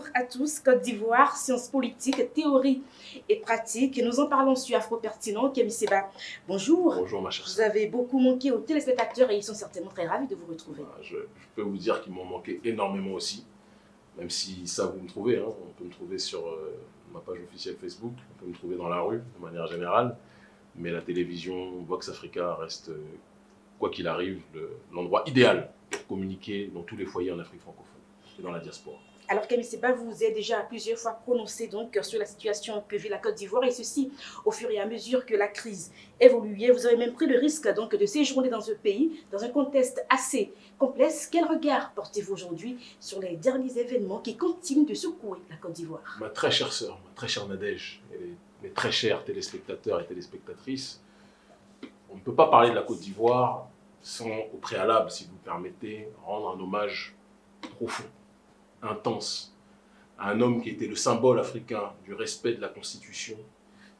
Bonjour à tous, Côte d'Ivoire, sciences politiques, théorie et pratique. Nous en parlons sur Afro Pertinent. Camille Seba, bonjour. Bonjour ma chère. Vous avez beaucoup manqué aux téléspectateurs et ils sont certainement très ravis de vous retrouver. Je, je peux vous dire qu'ils m'ont manqué énormément aussi, même si ça vous me trouvez. Hein. On peut me trouver sur euh, ma page officielle Facebook, on peut me trouver dans la rue de manière générale, mais la télévision Vox Africa reste, euh, quoi qu'il arrive, l'endroit idéal pour communiquer dans tous les foyers en Afrique francophone et dans la diaspora. Alors Camille Seba, vous êtes déjà plusieurs fois prononcé donc sur la situation que vit la Côte d'Ivoire et ceci au fur et à mesure que la crise évoluait. Vous avez même pris le risque donc de séjourner dans ce pays dans un contexte assez complexe. Quel regard portez-vous aujourd'hui sur les derniers événements qui continuent de secouer la Côte d'Ivoire? Ma très chère sœur, ma très chère Nadège mes très chers téléspectateurs et téléspectatrices, on ne peut pas parler de la Côte d'Ivoire sans, au préalable, si vous me permettez, rendre un hommage profond intense à un homme qui était le symbole africain du respect de la Constitution,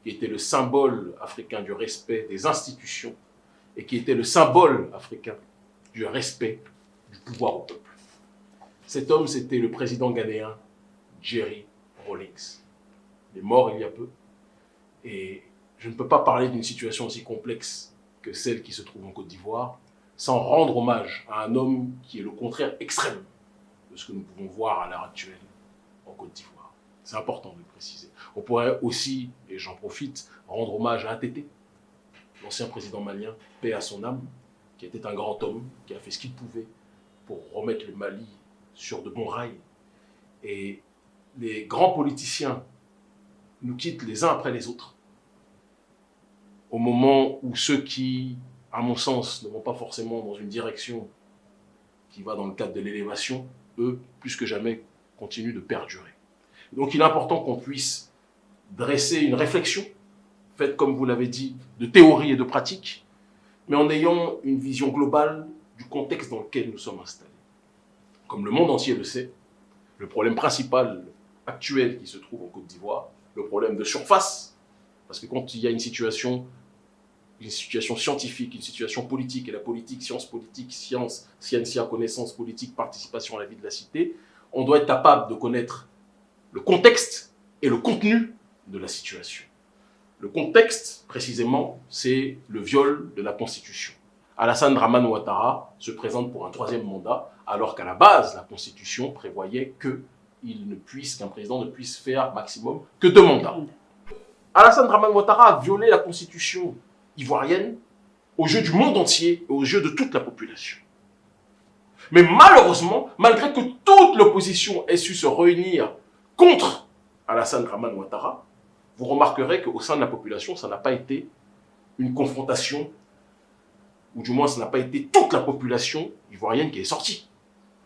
qui était le symbole africain du respect des institutions et qui était le symbole africain du respect du pouvoir au peuple. Cet homme, c'était le président ghanéen Jerry Rawlings. Il est mort il y a peu. Et je ne peux pas parler d'une situation aussi complexe que celle qui se trouve en Côte d'Ivoire sans rendre hommage à un homme qui est le contraire extrême de ce que nous pouvons voir à l'heure actuelle en Côte d'Ivoire. C'est important de le préciser. On pourrait aussi, et j'en profite, rendre hommage à ATT, l'ancien président malien, paix à son âme, qui était un grand homme, qui a fait ce qu'il pouvait pour remettre le Mali sur de bons rails. Et les grands politiciens nous quittent les uns après les autres, au moment où ceux qui, à mon sens, ne vont pas forcément dans une direction qui va dans le cadre de l'élévation, eux, plus que jamais, continuent de perdurer. Donc il est important qu'on puisse dresser une réflexion, faite, comme vous l'avez dit, de théorie et de pratique, mais en ayant une vision globale du contexte dans lequel nous sommes installés. Comme le monde entier le sait, le problème principal actuel qui se trouve en Côte d'Ivoire, le problème de surface, parce que quand il y a une situation une situation scientifique, une situation politique, et la politique, science politique, science, scientia, connaissance politique, participation à la vie de la cité, on doit être capable de connaître le contexte et le contenu de la situation. Le contexte, précisément, c'est le viol de la Constitution. Alassane Draman Ouattara se présente pour un troisième mandat, alors qu'à la base, la Constitution prévoyait que il ne puisse, qu'un président ne puisse faire maximum que deux mandats. Alassane Draman Ouattara a violé la Constitution ivoirienne aux yeux du monde entier et aux yeux de toute la population. Mais malheureusement, malgré que toute l'opposition ait su se réunir contre Alassane Draman Ouattara, vous remarquerez qu'au sein de la population, ça n'a pas été une confrontation, ou du moins ça n'a pas été toute la population ivoirienne qui est sortie.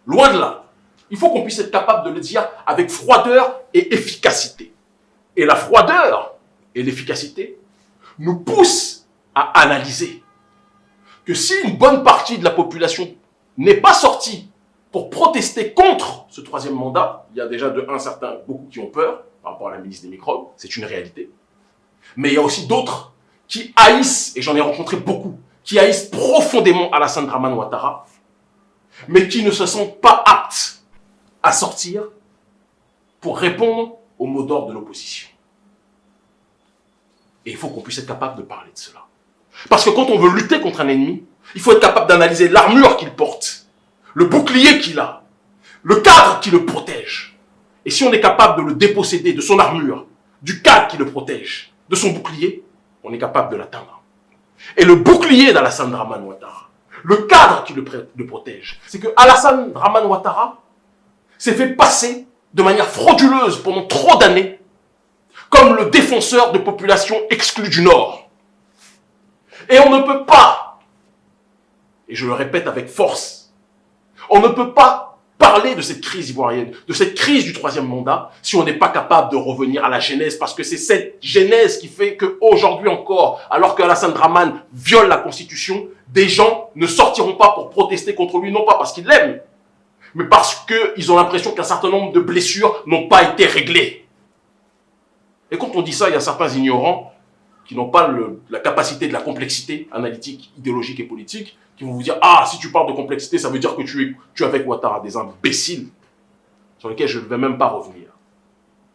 Loin de là. Il faut qu'on puisse être capable de le dire avec froideur et efficacité. Et la froideur et l'efficacité nous poussent à analyser que si une bonne partie de la population n'est pas sortie pour protester contre ce troisième mandat, il y a déjà de un certain, beaucoup qui ont peur par rapport à la ministre des microbes, c'est une réalité. Mais il y a aussi d'autres qui haïssent, et j'en ai rencontré beaucoup, qui haïssent profondément Alassane Draman Ouattara, mais qui ne se sentent pas aptes à sortir pour répondre au mot d'ordre de l'opposition. Et il faut qu'on puisse être capable de parler de cela. Parce que quand on veut lutter contre un ennemi, il faut être capable d'analyser l'armure qu'il porte, le bouclier qu'il a, le cadre qui le protège. Et si on est capable de le déposséder de son armure, du cadre qui le protège, de son bouclier, on est capable de l'atteindre. Et le bouclier d'Alassane Draman Ouattara, le cadre qui le, protège, c'est que Alassane Draman Ouattara s'est fait passer de manière frauduleuse pendant trop d'années comme le défenseur de populations exclues du Nord. Et on ne peut pas, et je le répète avec force, on ne peut pas parler de cette crise ivoirienne, de cette crise du troisième mandat, si on n'est pas capable de revenir à la genèse, parce que c'est cette genèse qui fait qu'aujourd'hui encore, alors que Alassane Draman viole la Constitution, des gens ne sortiront pas pour protester contre lui, non pas parce qu'ils l'aiment, mais parce qu'ils ont l'impression qu'un certain nombre de blessures n'ont pas été réglées. Et quand on dit ça, il y a certains ignorants qui n'ont pas la capacité de la complexité analytique, idéologique et politique, qui vont vous dire « Ah, si tu parles de complexité, ça veut dire que tu es, tu avec Ouattara, des imbéciles. » sur lesquels je ne vais même pas revenir.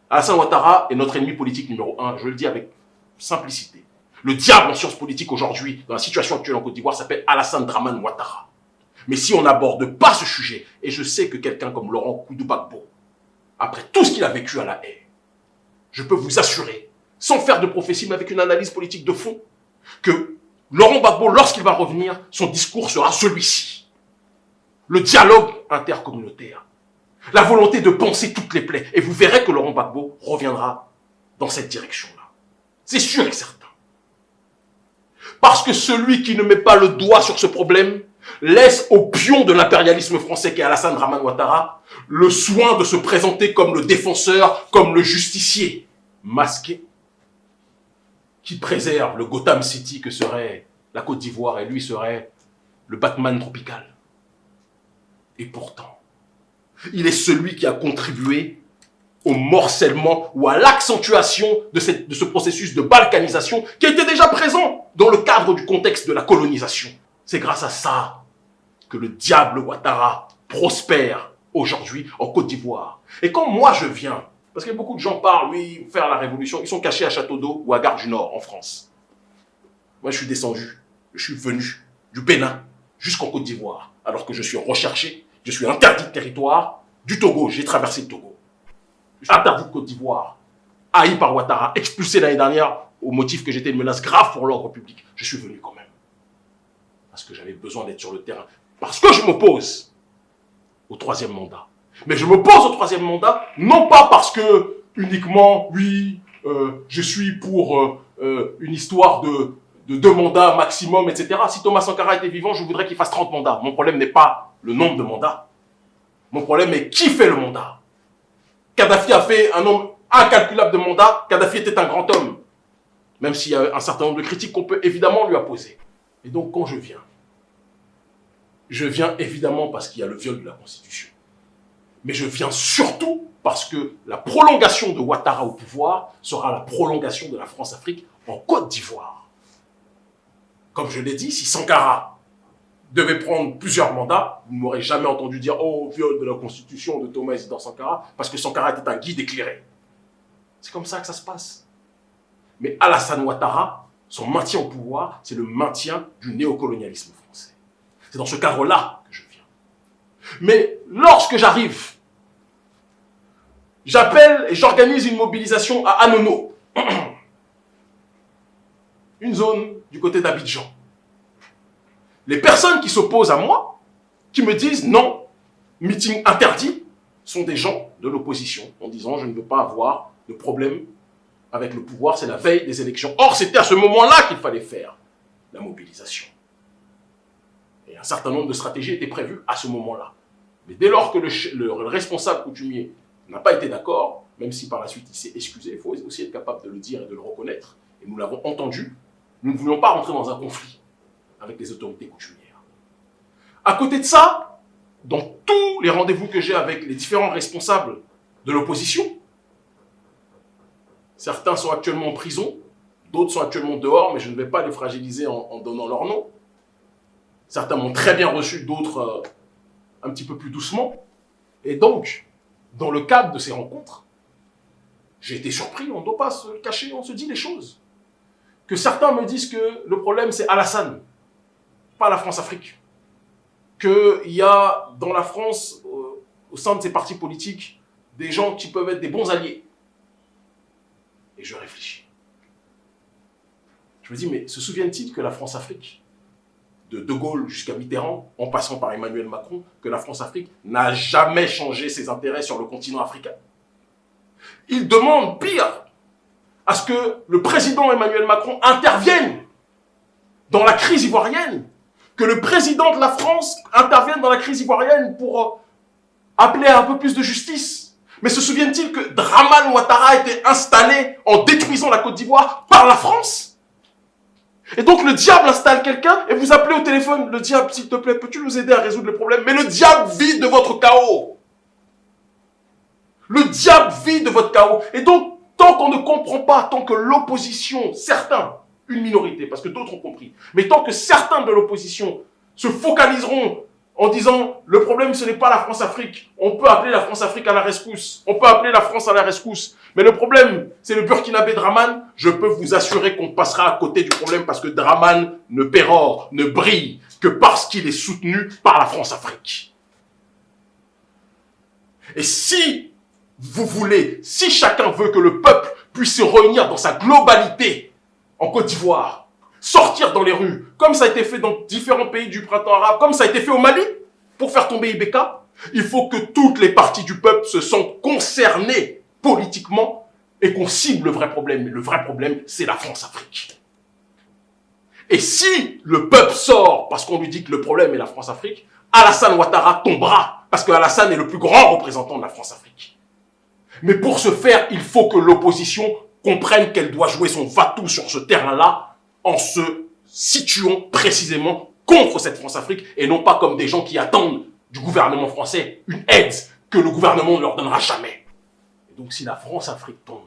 Alassane Ouattara est notre ennemi politique numéro un, je le dis avec simplicité. Le diable en sciences politiques aujourd'hui, dans la situation actuelle en Côte d'Ivoire, s'appelle Alassane Draman Ouattara. Mais si on n'aborde pas ce sujet, et je sais que quelqu'un comme Laurent Koudou après tout ce qu'il a vécu à la haie, je peux vous assurer, sans faire de prophétie, mais avec une analyse politique de fond, que Laurent Gbagbo, lorsqu'il va revenir, son discours sera celui-ci. Le dialogue intercommunautaire. La volonté de penser toutes les plaies. Et vous verrez que Laurent Gbagbo reviendra dans cette direction-là. C'est sûr et certain. Parce que celui qui ne met pas le doigt sur ce problème laisse au pion de l'impérialisme français qui est Alassane Draman Ouattara le soin de se présenter comme le défenseur, comme le justicier, masqué, qui préserve le Gotham City que serait la Côte d'Ivoire et lui serait le Batman tropical. Et pourtant, il est celui qui a contribué au morcellement ou à l'accentuation de, ce processus de balkanisation qui était déjà présent dans le cadre du contexte de la colonisation. C'est grâce à ça que le diable Ouattara prospère aujourd'hui en Côte d'Ivoire. Et quand moi je viens, parce que beaucoup de gens parlent, oui, faire la révolution, ils sont cachés à Château d'Eau ou à Gare du Nord en France. Moi je suis descendu, je suis venu du Bénin jusqu'en Côte d'Ivoire, alors que je suis recherché, je suis interdit de territoire, du Togo, j'ai traversé le Togo. Je suis interdit de Côte d'Ivoire, haï par Ouattara, expulsé l'année dernière au motif que j'étais une menace grave pour l'ordre public. Je suis venu quand même. Parce que j'avais besoin d'être sur le terrain. Parce que je m'oppose au troisième mandat. Mais je m'oppose au troisième mandat, non pas parce que uniquement, oui, euh, je suis pour euh, euh, une histoire de, de deux mandats maximum, etc. Si Thomas Sankara était vivant, je voudrais qu'il fasse 30 mandats. Mon problème n'est pas le nombre de mandats. Mon problème est qui fait le mandat. Kadhafi a fait un nombre incalculable de mandats. Kadhafi était un grand homme. Même s'il y a un certain nombre de critiques qu'on peut évidemment lui apposer. Et donc, quand je viens, je viens évidemment parce qu'il y a le viol de la Constitution. Mais je viens surtout parce que la prolongation de Ouattara au pouvoir sera la prolongation de la France-Afrique en Côte d'Ivoire. Comme je l'ai dit, si Sankara devait prendre plusieurs mandats, vous ne m'aurez jamais entendu dire « Oh, viol de la Constitution de Thomas Isidore Sankara » parce que Sankara était un guide éclairé. C'est comme ça que ça se passe. Mais Alassane Ouattara, son maintien au pouvoir, c'est le maintien du néocolonialisme français. C'est dans ce cadre-là que je viens. Mais lorsque j'arrive, j'appelle et j'organise une mobilisation à Anono, une zone du côté d'Abidjan. Les personnes qui s'opposent à moi, qui me disent non, meeting interdit, sont des gens de l'opposition, en disant je ne veux pas avoir de problème avec le pouvoir, c'est la veille des élections. Or, c'était à ce moment-là qu'il fallait faire la mobilisation. Et un certain nombre de stratégies étaient prévues à ce moment-là. Mais dès lors que le, responsable coutumier n'a pas été d'accord, même si par la suite il s'est excusé, il faut aussi être capable de le dire et de le reconnaître, et nous l'avons entendu, nous ne voulions pas rentrer dans un conflit avec les autorités coutumières. À côté de ça, dans tous les rendez-vous que j'ai avec les différents responsables de l'opposition, Certains sont actuellement en prison, d'autres sont actuellement dehors, mais je ne vais pas les fragiliser en, donnant leur nom. Certains m'ont très bien reçu, d'autres euh, un petit peu plus doucement. Et donc, dans le cadre de ces rencontres, j'ai été surpris, on ne doit pas se cacher, on se dit les choses. Que certains me disent que le problème c'est Alassane, pas la France-Afrique. Qu'il y a dans la France, euh, au sein de ces partis politiques, des gens qui peuvent être des bons alliés. Et je réfléchis. Je me dis, mais se souviennent-ils que la France-Afrique, de De Gaulle jusqu'à Mitterrand, en passant par Emmanuel Macron, que la France-Afrique n'a jamais changé ses intérêts sur le continent africain. Ils demandent, pire, à ce que le président Emmanuel Macron intervienne dans la crise ivoirienne, que le président de la France intervienne dans la crise ivoirienne pour appeler à un peu plus de justice, mais se souviennent-ils que Draman Ouattara a été installé en détruisant la Côte d'Ivoire par la France? Et donc le diable installe quelqu'un et vous appelez au téléphone, le diable, s'il te plaît, peux-tu nous aider à résoudre le problème? Mais le diable vit de votre chaos. Le diable vit de votre chaos. Et donc, tant qu'on ne comprend pas, tant que l'opposition, certains, une minorité, parce que d'autres ont compris, mais tant que certains de l'opposition se focaliseront en disant le problème ce n'est pas la France-Afrique. On peut appeler la France-Afrique à la rescousse. On peut appeler la France à la rescousse. Mais le problème, c'est le Burkinabé Draman. Je peux vous assurer qu'on passera à côté du problème parce que Draman ne pérore, ne brille que parce qu'il est soutenu par la France-Afrique. Et si vous voulez, si chacun veut que le peuple puisse se réunir dans sa globalité en Côte d'Ivoire, sortir dans les rues, comme ça a été fait dans différents pays du printemps arabe, comme ça a été fait au Mali, pour faire tomber Ibeka, il faut que toutes les parties du peuple se sentent concernées politiquement et qu'on cible le vrai problème. le vrai problème, c'est la France-Afrique. Et si le peuple sort parce qu'on lui dit que le problème est la France-Afrique, Alassane Ouattara tombera parce que Alassane est le plus grand représentant de la France-Afrique. Mais pour ce faire, il faut que l'opposition comprenne qu'elle doit jouer son va-tout sur ce terrain-là en se situant précisément contre cette France-Afrique et non pas comme des gens qui attendent du gouvernement français une aide que le gouvernement ne leur donnera jamais. Et donc si la France-Afrique tombe,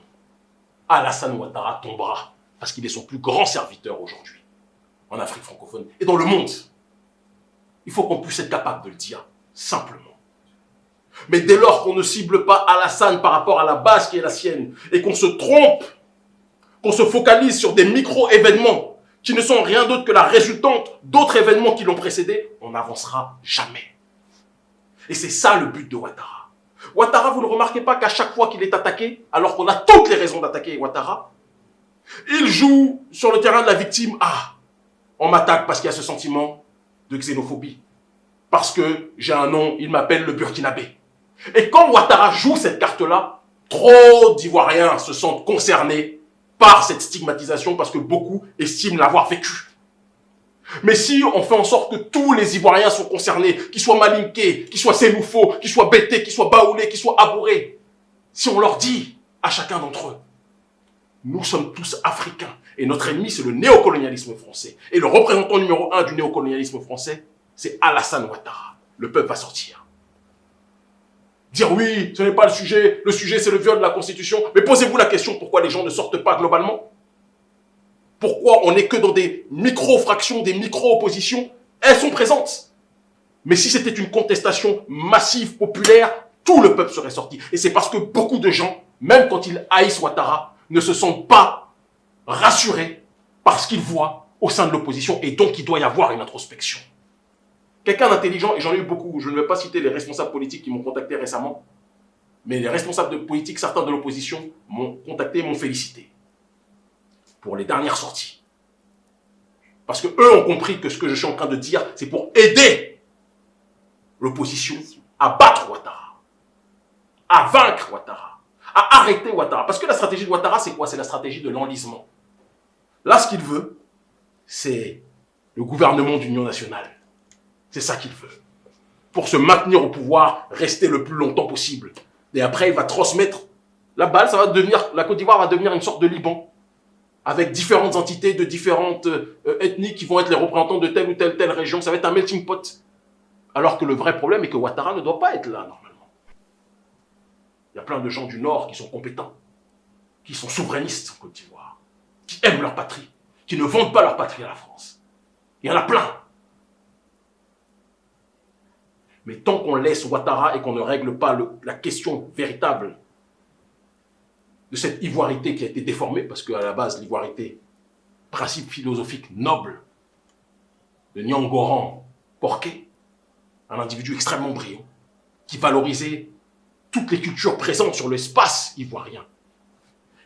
Alassane Ouattara tombera parce qu'il est son plus grand serviteur aujourd'hui en Afrique francophone et dans le monde. Il faut qu'on puisse être capable de le dire simplement. Mais dès lors qu'on ne cible pas Alassane par rapport à la base qui est la sienne et qu'on se trompe qu'on se focalise sur des micro-événements qui ne sont rien d'autre que la résultante d'autres événements qui l'ont précédé, on n'avancera jamais. Et c'est ça le but de Ouattara. Ouattara, vous ne remarquez pas qu'à chaque fois qu'il est attaqué, alors qu'on a toutes les raisons d'attaquer Ouattara, il joue sur le terrain de la victime. Ah, on m'attaque parce qu'il y a ce sentiment de xénophobie. Parce que j'ai un nom, il m'appelle le Burkinabé. Et quand Ouattara joue cette carte-là, trop d'Ivoiriens se sentent concernés par cette stigmatisation parce que beaucoup estiment l'avoir vécu. Mais si on fait en sorte que tous les Ivoiriens sont concernés, qu'ils soient malinqués, qu'ils soient sénoufaux, qu'ils soient bêtés, qu'ils soient baoulés, qu'ils soient abourés, si on leur dit à chacun d'entre eux, nous sommes tous africains et notre ennemi c'est le néocolonialisme français. Et le représentant numéro un du néocolonialisme français, c'est Alassane Ouattara. Le peuple va sortir dire oui, ce n'est pas le sujet, le sujet c'est le viol de la Constitution. Mais posez-vous la question pourquoi les gens ne sortent pas globalement? Pourquoi on n'est que dans des micro-fractions, des micro-oppositions? Elles sont présentes. Mais si c'était une contestation massive, populaire, tout le peuple serait sorti. Et c'est parce que beaucoup de gens, même quand ils haïssent Ouattara, ne se sentent pas rassurés parce qu'ils voient au sein de l'opposition et donc il doit y avoir une introspection. Quelqu'un d'intelligent, et j'en ai eu beaucoup, je ne vais pas citer les responsables politiques qui m'ont contacté récemment, mais les responsables de politique, certains de l'opposition, m'ont contacté et m'ont félicité pour les dernières sorties. Parce que eux ont compris que ce que je suis en train de dire, c'est pour aider l'opposition à battre Ouattara, à vaincre Ouattara, à arrêter Ouattara. Parce que la stratégie de Ouattara, c'est quoi? C'est la stratégie de l'enlisement. Là, ce qu'il veut, c'est le gouvernement d'union nationale. C'est ça qu'il veut. Pour se maintenir au pouvoir, rester le plus longtemps possible. Et après, il va transmettre la balle, ça va devenir, la Côte d'Ivoire va devenir une sorte de Liban. Avec différentes entités de différentes euh, ethnies qui vont être les représentants de telle ou telle telle région. Ça va être un melting pot. Alors que le vrai problème est que Ouattara ne doit pas être là, normalement. Il y a plein de gens du Nord qui sont compétents, qui sont souverainistes en Côte d'Ivoire, qui aiment leur patrie, qui ne vendent pas leur patrie à la France. Il y en a plein. Mais tant qu'on laisse Ouattara et qu'on ne règle pas la question véritable de cette ivoirité qui a été déformée, parce qu'à la base, l'ivoirité, principe philosophique noble de Nyangoran Porquet, un individu extrêmement brillant, qui valorisait toutes les cultures présentes sur l'espace ivoirien,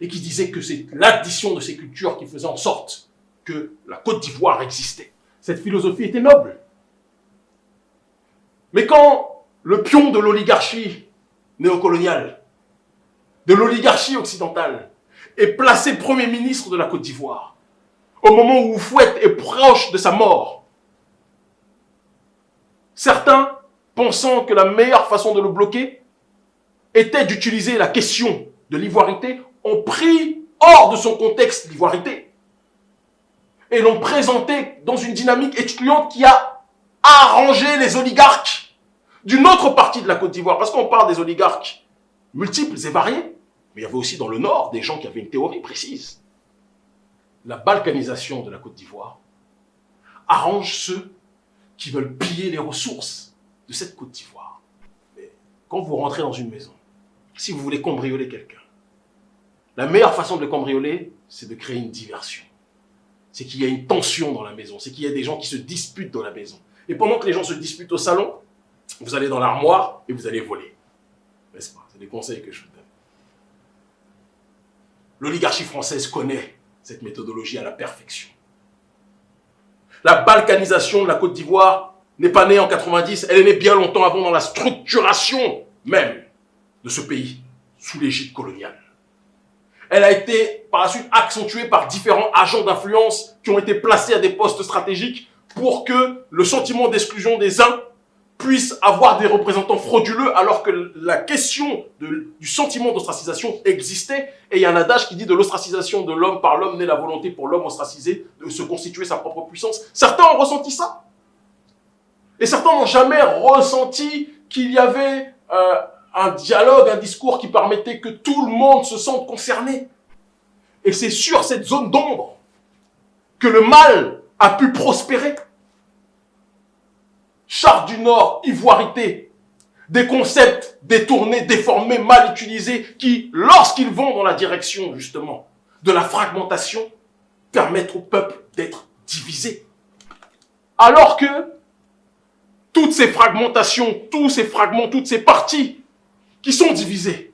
et qui disait que c'est l'addition de ces cultures qui faisait en sorte que la Côte d'Ivoire existait. Cette philosophie était noble. Mais quand le pion de l'oligarchie néocoloniale, de l'oligarchie occidentale, est placé Premier ministre de la Côte d'Ivoire, au moment où Fouette est proche de sa mort, certains, pensant que la meilleure façon de le bloquer était d'utiliser la question de l'ivoirité, ont pris hors de son contexte l'ivoirité et l'ont présenté dans une dynamique étudiante qui a arranger les oligarques d'une autre partie de la Côte d'Ivoire. Parce qu'on parle des oligarques multiples et variés, mais il y avait aussi dans le nord des gens qui avaient une théorie précise. La balkanisation de la Côte d'Ivoire arrange ceux qui veulent piller les ressources de cette Côte d'Ivoire. Quand vous rentrez dans une maison, si vous voulez cambrioler quelqu'un, la meilleure façon de le cambrioler, c'est de créer une diversion. C'est qu'il y a une tension dans la maison, c'est qu'il y a des gens qui se disputent dans la maison. Et pendant que les gens se disputent au salon, vous allez dans l'armoire et vous allez voler. N'est-ce pas? C'est des conseils que je vous donne. L'oligarchie française connaît cette méthodologie à la perfection. La balkanisation de la Côte d'Ivoire n'est pas née en 90, elle est née bien longtemps avant dans la structuration même de ce pays sous l'égide coloniale. Elle a été par la suite accentuée par différents agents d'influence qui ont été placés à des postes stratégiques pour que le sentiment d'exclusion des uns puisse avoir des représentants frauduleux alors que la question du sentiment d'ostracisation existait. Et il y a un adage qui dit de l'ostracisation de l'homme par l'homme naît la volonté pour l'homme ostracisé de se constituer sa propre puissance. Certains ont ressenti ça. Et certains n'ont jamais ressenti qu'il y avait euh, un dialogue, un discours qui permettait que tout le monde se sente concerné. Et c'est sur cette zone d'ombre que le mal a pu prospérer. Charte du Nord, ivoirité, des concepts détournés, déformés, mal utilisés, qui, lorsqu'ils vont dans la direction, justement, de la fragmentation, permettent au peuple d'être divisé. Alors que toutes ces fragmentations, tous ces fragments, toutes ces parties qui sont divisées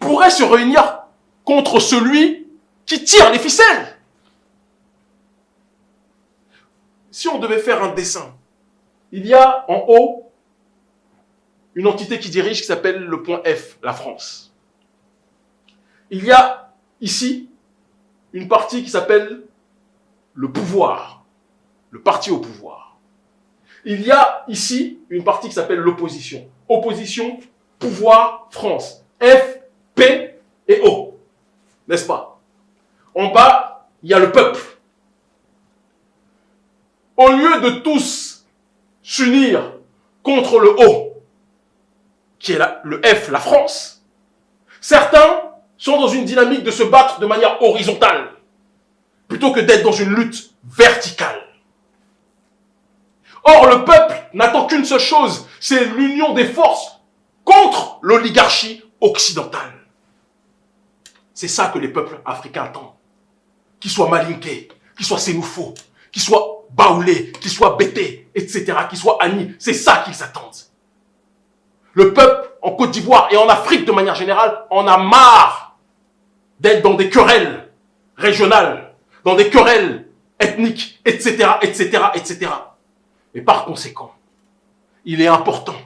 pourraient se réunir contre celui qui tire les ficelles. Si on devait faire un dessin il y a en haut une entité qui dirige qui s'appelle le point F, la France. Il y a ici une partie qui s'appelle le pouvoir, le parti au pouvoir. Il y a ici une partie qui s'appelle l'opposition. Opposition, pouvoir, France. F, P et O. N'est-ce pas? En bas, il y a le peuple. Au lieu de tous s'unir contre le haut, qui est le F, la France, certains sont dans une dynamique de se battre de manière horizontale, plutôt que d'être dans une lutte verticale. Or, le peuple n'attend qu'une seule chose, c'est l'union des forces contre l'oligarchie occidentale. C'est ça que les peuples africains attendent. Qu'ils soient malinqués, qu'ils soient sénoufaux, qu'ils soient baoulés, qu'ils soient etc., qu'ils soient Annie. C'est ça qu'ils attendent. Le peuple en Côte d'Ivoire et en Afrique de manière générale en a marre d'être dans des querelles régionales, dans des querelles ethniques, etc., etc., etc. Et par conséquent, il est important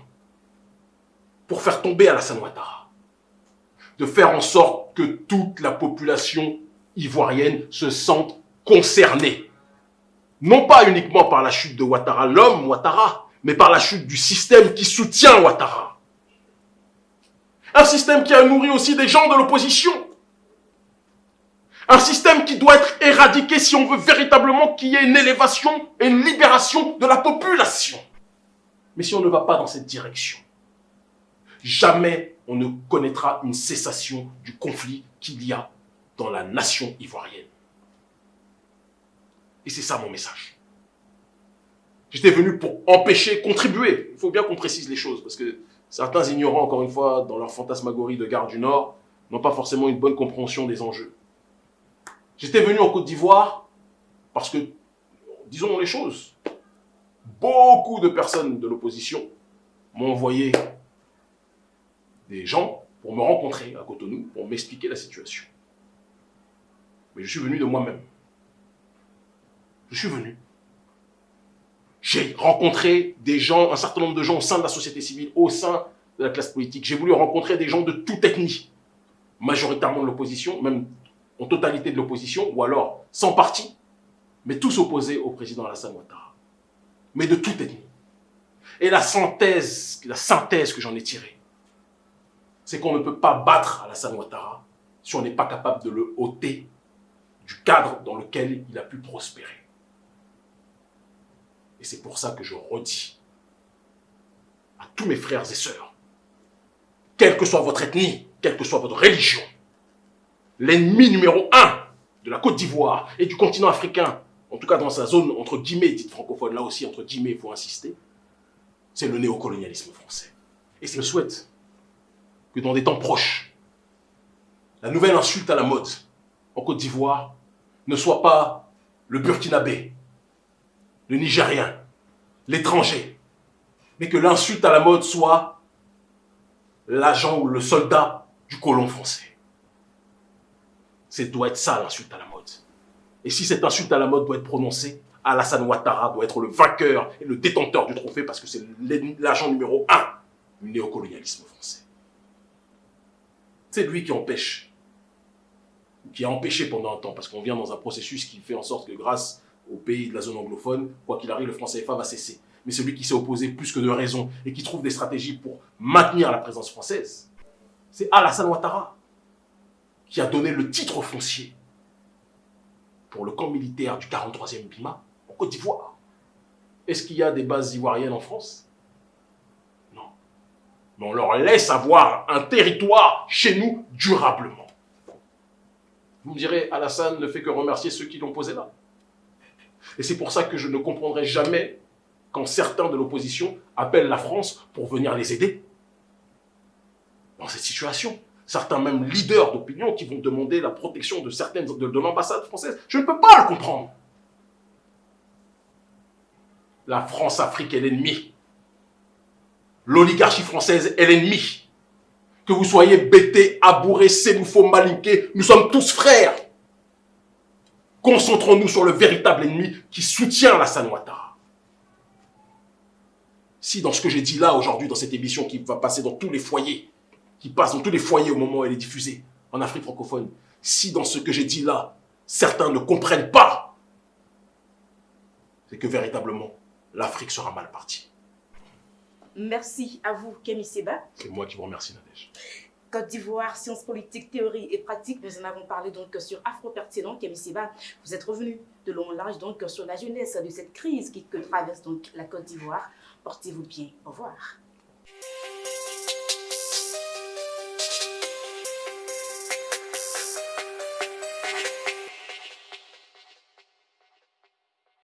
pour faire tomber Alassane Ouattara de faire en sorte que toute la population ivoirienne se sente concernée non pas uniquement par la chute de Ouattara, l'homme Ouattara, mais par la chute du système qui soutient Ouattara. Un système qui a nourri aussi des gens de l'opposition. Un système qui doit être éradiqué si on veut véritablement qu'il y ait une élévation et une libération de la population. Mais si on ne va pas dans cette direction, jamais on ne connaîtra une cessation du conflit qu'il y a dans la nation ivoirienne. Et c'est ça mon message. J'étais venu pour empêcher, contribuer. Il faut bien qu'on précise les choses, parce que certains ignorants, encore une fois, dans leur fantasmagorie de garde du Nord, n'ont pas forcément une bonne compréhension des enjeux. J'étais venu en Côte d'Ivoire parce que, disons les choses, beaucoup de personnes de l'opposition m'ont envoyé des gens pour me rencontrer à Cotonou, pour m'expliquer la situation. Mais je suis venu de moi-même. Je suis venu. J'ai rencontré des gens, un certain nombre de gens au sein de la société civile, au sein de la classe politique. J'ai voulu rencontrer des gens de toute ethnie, majoritairement de l'opposition, même en totalité de l'opposition, ou alors sans parti, mais tous opposés au président Alassane Ouattara. Mais de toute ethnie. Et la synthèse, que j'en ai tirée, c'est qu'on ne peut pas battre Alassane Ouattara si on n'est pas capable de le ôter du cadre dans lequel il a pu prospérer. Et c'est pour ça que je redis à tous mes frères et sœurs, quelle que soit votre ethnie, quelle que soit votre religion, l'ennemi numéro un de la Côte d'Ivoire et du continent africain, en tout cas dans sa zone entre guillemets dite francophone, là aussi entre guillemets il faut insister, c'est le néocolonialisme français. Et je souhaite que dans des temps proches, la nouvelle insulte à la mode en Côte d'Ivoire ne soit pas le Burkinabé, le Nigérien, l'étranger, mais que l'insulte à la mode soit l'agent ou le soldat du colon français. C'est doit être ça l'insulte à la mode. Et si cette insulte à la mode doit être prononcée, Alassane Ouattara doit être le vainqueur et le détenteur du trophée parce que c'est l'agent numéro un du néocolonialisme français. C'est lui qui empêche, qui a empêché pendant un temps, parce qu'on vient dans un processus qui fait en sorte que grâce au pays de la zone anglophone, quoi qu'il arrive, le français CFA va cesser. Mais celui qui s'est opposé plus que de raison et qui trouve des stratégies pour maintenir la présence française, c'est Alassane Ouattara qui a donné le titre foncier pour le camp militaire du 43e BIMA en Côte d'Ivoire. Est-ce qu'il y a des bases ivoiriennes en France? Non. Mais on leur laisse avoir un territoire chez nous durablement. Vous me direz, Alassane ne fait que remercier ceux qui l'ont posé là. Et c'est pour ça que je ne comprendrai jamais quand certains de l'opposition appellent la France pour venir les aider dans cette situation certains même leaders d'opinion qui vont demander la protection de certaines de, l'ambassade française. Je ne peux pas le comprendre. La France-Afrique est l'ennemi. L'oligarchie française est l'ennemi. Que vous soyez Bété, Abouré, Sénoufo, Malinké, nous sommes tous frères. Concentrons-nous sur le véritable ennemi qui soutient la Ouattara. Si dans ce que j'ai dit là aujourd'hui, dans cette émission qui va passer dans tous les foyers, qui passe dans tous les foyers au moment où elle est diffusée en Afrique francophone, si dans ce que j'ai dit là, certains ne comprennent pas, c'est que véritablement, l'Afrique sera mal partie. Merci à vous, Kémy Seba. C'est moi qui vous remercie, Nadège. Côte d'Ivoire, sciences politiques, théorie et pratique. Nous en avons parlé donc sur Afro-Pertinent. Kémy Seba, vous êtes revenu de long en large donc sur la jeunesse de cette crise qui traverse donc la Côte d'Ivoire. Portez-vous bien. Au revoir.